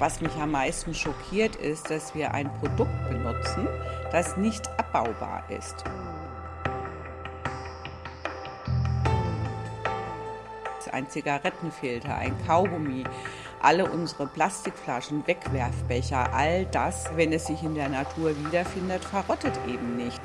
Was mich am meisten schockiert ist, dass wir ein Produkt benutzen, das nicht abbaubar ist. Ein Zigarettenfilter, ein Kaugummi, alle unsere Plastikflaschen, Wegwerfbecher, all das, wenn es sich in der Natur wiederfindet, verrottet eben nicht.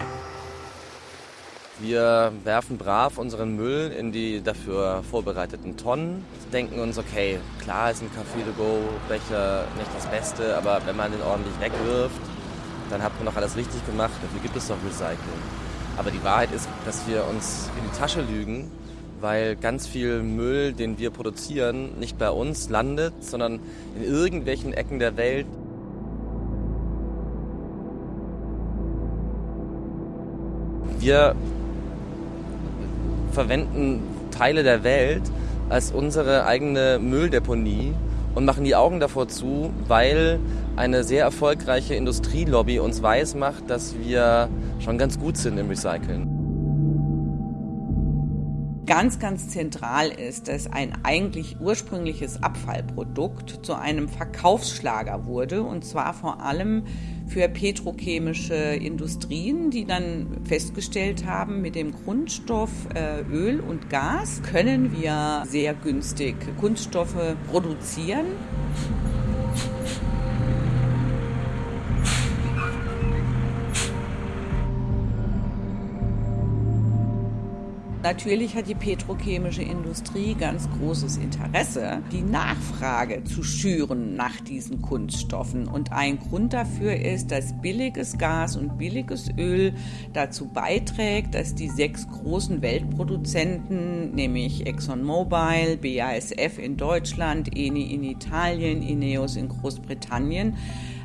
Wir werfen brav unseren Müll in die dafür vorbereiteten Tonnen, denken uns, okay, klar ist ein Café-to-go-Becher nicht das Beste, aber wenn man den ordentlich wegwirft, dann hat man doch alles richtig gemacht, dafür gibt es doch Recycling. Aber die Wahrheit ist, dass wir uns in die Tasche lügen, weil ganz viel Müll, den wir produzieren, nicht bei uns landet, sondern in irgendwelchen Ecken der Welt. Wir verwenden Teile der Welt als unsere eigene Mülldeponie und machen die Augen davor zu, weil eine sehr erfolgreiche Industrielobby uns weismacht, dass wir schon ganz gut sind im Recyceln. Ganz, ganz zentral ist, dass ein eigentlich ursprüngliches Abfallprodukt zu einem Verkaufsschlager wurde und zwar vor allem für petrochemische Industrien, die dann festgestellt haben, mit dem Grundstoff äh, Öl und Gas können wir sehr günstig Kunststoffe produzieren. Natürlich hat die petrochemische Industrie ganz großes Interesse, die Nachfrage zu schüren nach diesen Kunststoffen. Und ein Grund dafür ist, dass billiges Gas und billiges Öl dazu beiträgt, dass die sechs großen Weltproduzenten, nämlich ExxonMobil, BASF in Deutschland, Eni in Italien, Ineos in Großbritannien,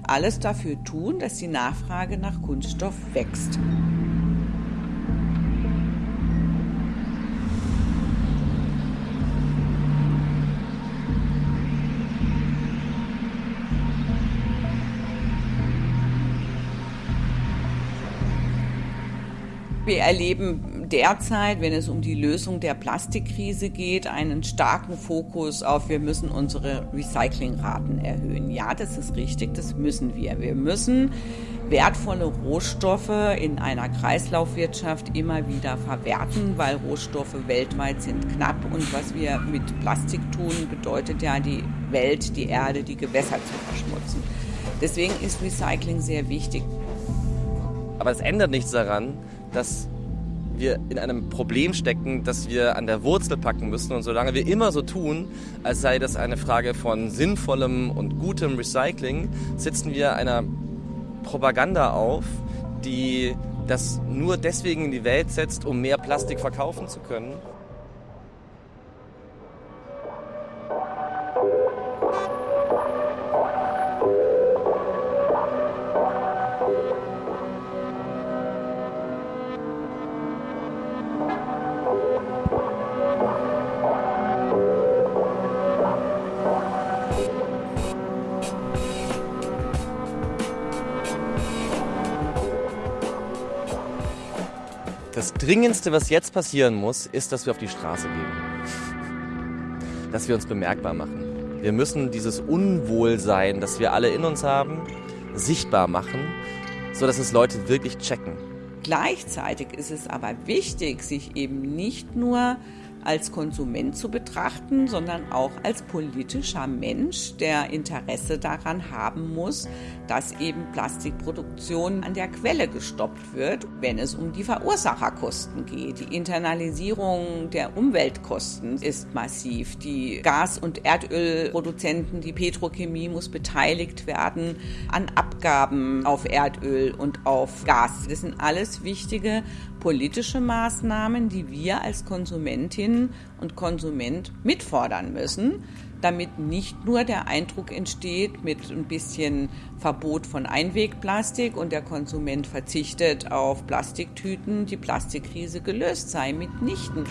alles dafür tun, dass die Nachfrage nach Kunststoff wächst. Wir erleben derzeit, wenn es um die Lösung der Plastikkrise geht, einen starken Fokus auf, wir müssen unsere Recyclingraten erhöhen. Ja, das ist richtig, das müssen wir. Wir müssen wertvolle Rohstoffe in einer Kreislaufwirtschaft immer wieder verwerten, weil Rohstoffe weltweit sind knapp und was wir mit Plastik tun, bedeutet ja die Welt, die Erde, die Gewässer zu verschmutzen. Deswegen ist Recycling sehr wichtig. Aber es ändert nichts daran, dass wir in einem Problem stecken, das wir an der Wurzel packen müssen. Und solange wir immer so tun, als sei das eine Frage von sinnvollem und gutem Recycling, sitzen wir einer Propaganda auf, die das nur deswegen in die Welt setzt, um mehr Plastik verkaufen zu können. Das Dringendste, was jetzt passieren muss, ist, dass wir auf die Straße gehen. Dass wir uns bemerkbar machen. Wir müssen dieses Unwohlsein, das wir alle in uns haben, sichtbar machen, sodass es Leute wirklich checken. Gleichzeitig ist es aber wichtig, sich eben nicht nur als Konsument zu betrachten, sondern auch als politischer Mensch, der Interesse daran haben muss, dass eben Plastikproduktion an der Quelle gestoppt wird, wenn es um die Verursacherkosten geht. Die Internalisierung der Umweltkosten ist massiv. Die Gas- und Erdölproduzenten, die Petrochemie muss beteiligt werden an Abgaben auf Erdöl und auf Gas. Das sind alles wichtige politische Maßnahmen, die wir als Konsumentin und Konsument mitfordern müssen, damit nicht nur der Eindruck entsteht mit ein bisschen Verbot von Einwegplastik und der Konsument verzichtet auf Plastiktüten, die Plastikkrise gelöst sei. Mitnichten.